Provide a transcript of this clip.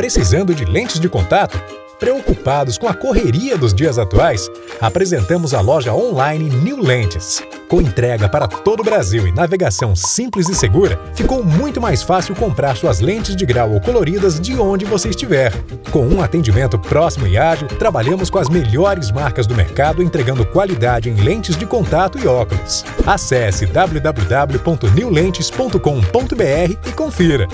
Precisando de lentes de contato? Preocupados com a correria dos dias atuais, apresentamos a loja online New Lentes. Com entrega para todo o Brasil e navegação simples e segura, ficou muito mais fácil comprar suas lentes de grau ou coloridas de onde você estiver. Com um atendimento próximo e ágil, trabalhamos com as melhores marcas do mercado entregando qualidade em lentes de contato e óculos. Acesse www.newlentes.com.br e confira.